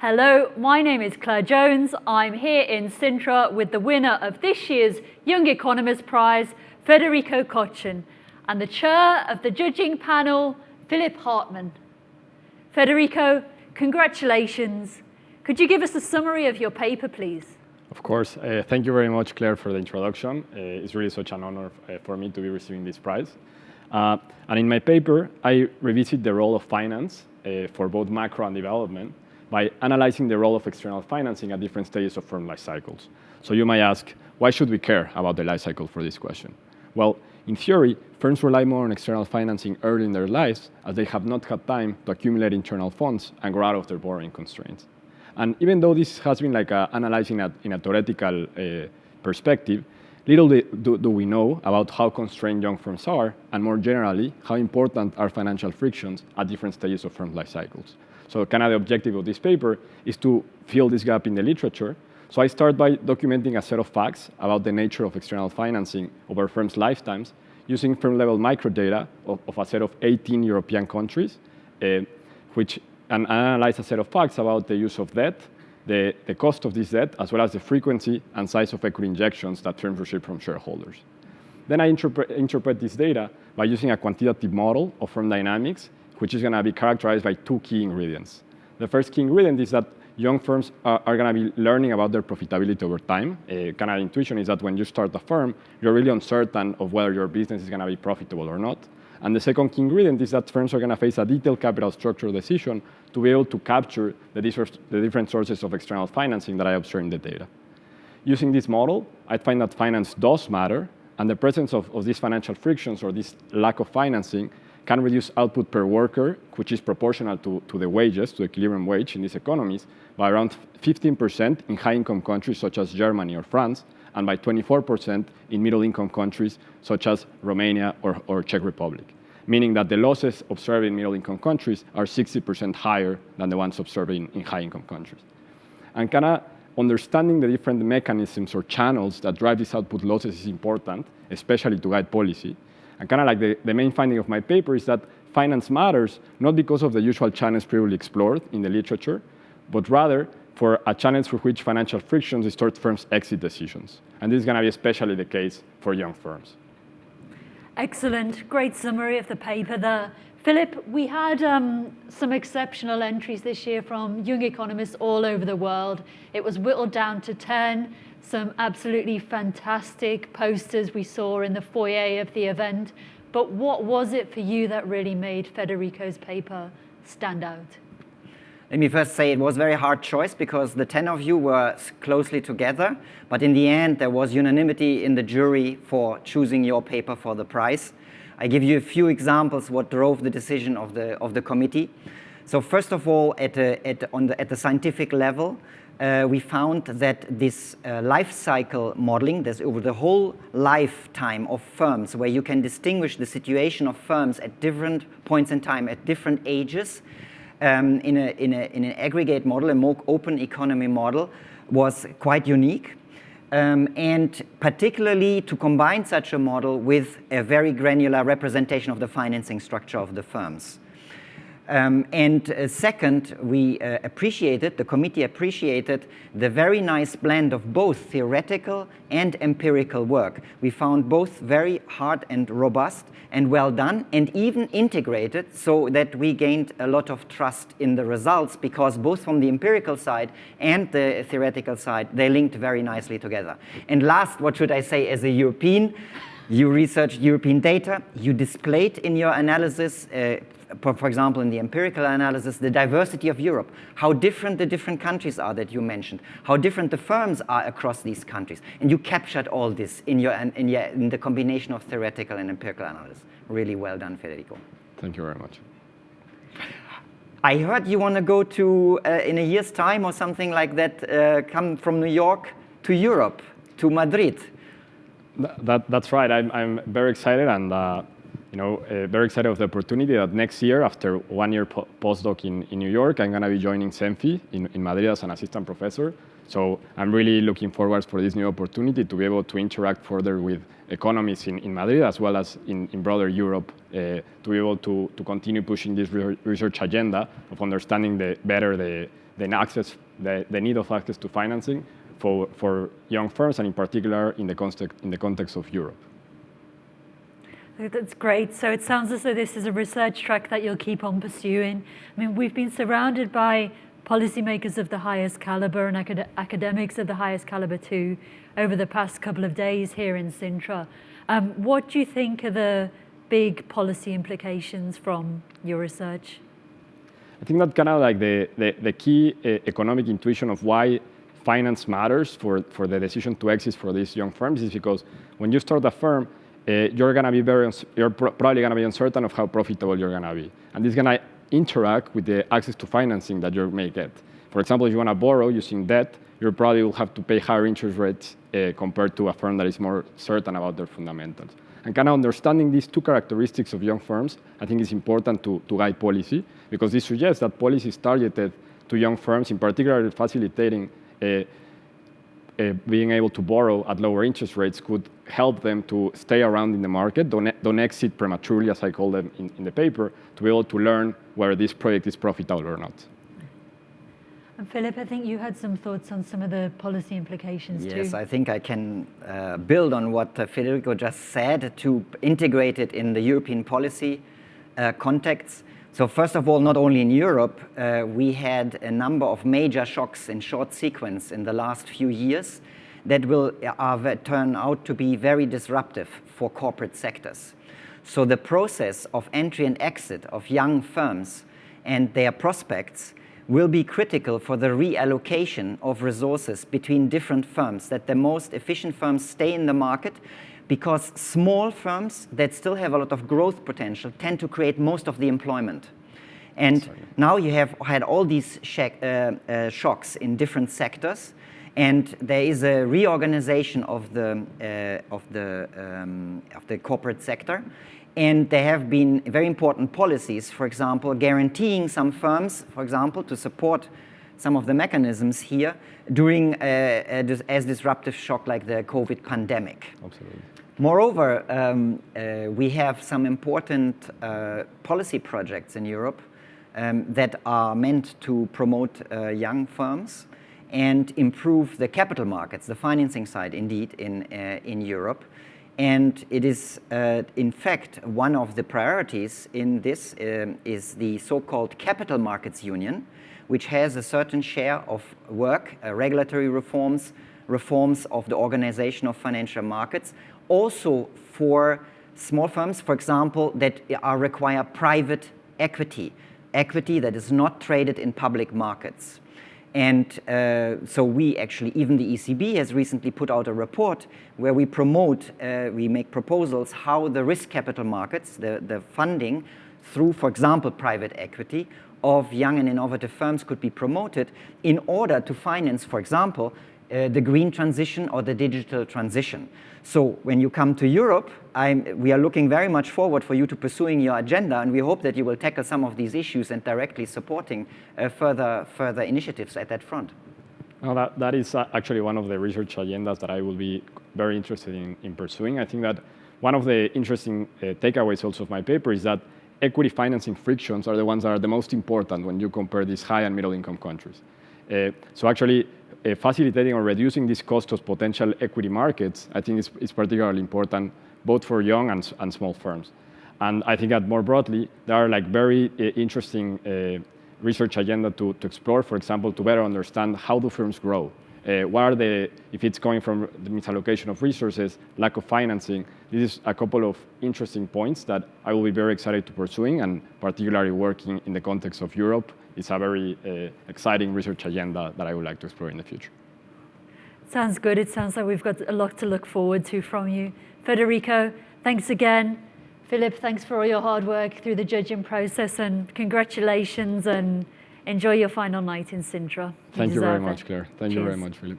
Hello, my name is Claire Jones. I'm here in Sintra with the winner of this year's Young Economist Prize, Federico Kochen, and the chair of the judging panel, Philipp Hartmann. Federico, congratulations. Could you give us a summary of your paper, please? Of course. Uh, thank you very much, Claire, for the introduction. Uh, it's really such an honor uh, for me to be receiving this prize. Uh, and in my paper, I revisit the role of finance uh, for both macro and development by analyzing the role of external financing at different stages of firm life cycles. So you might ask, why should we care about the life cycle for this question? Well, in theory, firms rely more on external financing early in their lives as they have not had time to accumulate internal funds and grow out of their borrowing constraints. And even though this has been like a, analyzing a, in a theoretical uh, perspective, little do, do, we know about how constrained young firms are, and more generally, how important are financial frictions at different stages of firm life cycles. So kind of the objective of this paper is to fill this gap in the literature. So I start by documenting a set of facts about the nature of external financing over firms' lifetimes using firm-level microdata of, of a set of 18 European countries, uh, which and analyze a set of facts about the use of debt, the, the cost of this debt, as well as the frequency and size of equity injections that firms receive from shareholders. Then I interpret, interpret this data by using a quantitative model of firm dynamics, which is going to be characterized by two key ingredients. The first key ingredient is that young firms are, are going to be learning about their profitability over time. Uh, a kind of intuition is that when you start a firm, you're really uncertain of whether your business is going to be profitable or not. And the second key ingredient is that firms are going to face a detailed capital structure decision to be able to capture the, the different sources of external financing that I observe in the data. Using this model, I find that finance does matter, and the presence of, of these financial frictions or this lack of financing can reduce output per worker, which is proportional to, to the wages, to the equilibrium wage in these economies, by around 15% in high-income countries such as Germany or France, and by 24% in middle-income countries such as Romania or, or Czech Republic, meaning that the losses observed in middle-income countries are 60% higher than the ones observed in, in high-income countries. And kind of understanding the different mechanisms or channels that drive these output losses is important, especially to guide policy. And kind of like the, the main finding of my paper is that finance matters not because of the usual channels previously explored in the literature, but rather for a challenge for which financial frictions distort firms' exit decisions. And this is going to be especially the case for young firms. Excellent. Great summary of the paper there. Philipp, we had um, some exceptional entries this year from young economists all over the world. It was whittled down to 10, some absolutely fantastic posters we saw in the foyer of the event. But what was it for you that really made Federico's paper stand out? Let me first say it was a very hard choice because the 10 of you were closely together, but in the end there was unanimity in the jury for choosing your paper for the prize. I give you a few examples what drove the decision of the, of the committee. So first of all, at, a, at, on the, at the scientific level, uh, we found that this uh, life cycle modeling, this over the whole lifetime of firms, where you can distinguish the situation of firms at different points in time, at different ages, um, in, a, in, a, in an aggregate model, a more open economy model, was quite unique. Um, and particularly to combine such a model with a very granular representation of the financing structure of the firms. Um, and uh, second, we uh, appreciated, the committee appreciated the very nice blend of both theoretical and empirical work. We found both very hard and robust and well done and even integrated so that we gained a lot of trust in the results because both from the empirical side and the theoretical side, they linked very nicely together. And last, what should I say, as a European, you researched European data, you displayed in your analysis uh, for example, in the empirical analysis, the diversity of Europe, how different the different countries are that you mentioned, how different the firms are across these countries. And you captured all this in, your, in, your, in the combination of theoretical and empirical analysis. Really well done, Federico. Thank you very much. I heard you want to go to, uh, in a year's time or something like that, uh, come from New York to Europe, to Madrid. That, that's right. I'm, I'm very excited and uh, you know, uh, very excited of the opportunity that next year, after one year po postdoc in, in New York, I'm going to be joining CEMFI in, in Madrid as an assistant professor. So I'm really looking forward for this new opportunity to be able to interact further with economists in, in Madrid as well as in, in broader Europe uh, to be able to, to continue pushing this research agenda of understanding the, better the, the access, the, the need of access to financing for, for young firms, and in particular in the context, in the context of Europe. That's great. So it sounds as though this is a research track that you'll keep on pursuing. I mean, we've been surrounded by policymakers of the highest caliber and acad academics of the highest caliber too over the past couple of days here in Sintra. Um, what do you think are the big policy implications from your research? I think that kind of like the, the, the key uh, economic intuition of why finance matters for, for the decision to exit for these young firms is because when you start a firm, uh, you're going to be very, you're probably going to be uncertain of how profitable you're going to be. And this is going to interact with the access to financing that you may get. For example, if you want to borrow using debt, you probably will have to pay higher interest rates uh, compared to a firm that is more certain about their fundamentals. And kind of understanding these two characteristics of young firms, I think is important to, to guide policy, because this suggests that policy is targeted to young firms, in particular facilitating being able to borrow at lower interest rates could help them to stay around in the market, don't, don't exit prematurely, as I call them in, in the paper, to be able to learn whether this project is profitable or not. And Philipp, I think you had some thoughts on some of the policy implications yes, too. Yes, I think I can uh, build on what uh, Federico just said to integrate it in the European policy uh, context. So first of all, not only in Europe, uh, we had a number of major shocks in short sequence in the last few years that will uh, turn out to be very disruptive for corporate sectors. So the process of entry and exit of young firms and their prospects will be critical for the reallocation of resources between different firms, that the most efficient firms stay in the market because small firms that still have a lot of growth potential tend to create most of the employment. And Sorry. now you have had all these uh, uh, shocks in different sectors, and there is a reorganization of the, uh, of the, um, of the corporate sector. And there have been very important policies, for example, guaranteeing some firms, for example, to support some of the mechanisms here during a, a, as disruptive shock like the COVID pandemic. Absolutely. Moreover, um, uh, we have some important uh, policy projects in Europe um, that are meant to promote uh, young firms and improve the capital markets, the financing side indeed in, uh, in Europe. And it is, uh, in fact, one of the priorities in this um, is the so-called Capital Markets Union, which has a certain share of work, uh, regulatory reforms, reforms of the organization of financial markets, also for small firms, for example, that are require private equity, equity that is not traded in public markets. And uh, so we actually, even the ECB has recently put out a report where we promote, uh, we make proposals how the risk capital markets, the, the funding through, for example, private equity of young and innovative firms could be promoted in order to finance, for example, uh, the green transition or the digital transition. So when you come to Europe, I'm, we are looking very much forward for you to pursuing your agenda, and we hope that you will tackle some of these issues and directly supporting uh, further, further initiatives at that front. Well, that, that is uh, actually one of the research agendas that I will be very interested in, in pursuing. I think that one of the interesting uh, takeaways also of my paper is that equity financing frictions are the ones that are the most important when you compare these high and middle income countries. Uh, so actually, uh, facilitating or reducing this cost of potential equity markets, I think is, is particularly important both for young and, and small firms. And I think that more broadly, there are like very uh, interesting uh, research agenda to, to explore, for example, to better understand how do firms grow. Uh, what are the, if it's coming from the misallocation of resources, lack of financing, this is a couple of interesting points that I will be very excited to pursuing and particularly working in the context of Europe it's a very uh, exciting research agenda that I would like to explore in the future. Sounds good. It sounds like we've got a lot to look forward to from you. Federico, thanks again. Philipp, thanks for all your hard work through the judging process and congratulations and enjoy your final night in Sintra. You Thank you very much, Claire. Thank Cheers. you very much, Philipp.